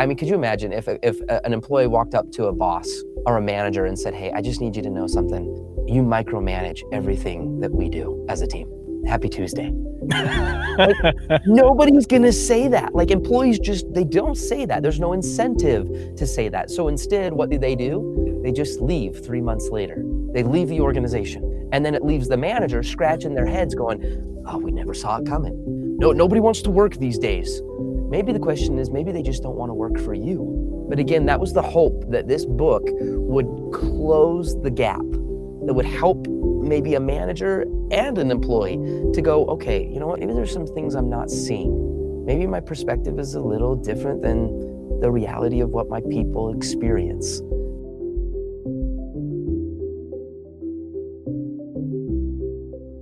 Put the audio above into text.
I mean, could you imagine if, if an employee walked up to a boss or a manager and said, Hey, I just need you to know something. You micromanage everything that we do as a team. Happy Tuesday. like, nobody's going to say that. Like employees just, they don't say that. There's no incentive to say that. So instead, what do they do? They just leave three months later. They leave the organization. And then it leaves the manager scratching their heads going, oh, we never saw it coming. No, nobody wants to work these days. Maybe the question is, maybe they just don't want to work for you. But again, that was the hope that this book would close the gap, that would help maybe a manager and an employee to go, okay, you know what, maybe there's some things I'm not seeing. Maybe my perspective is a little different than the reality of what my people experience.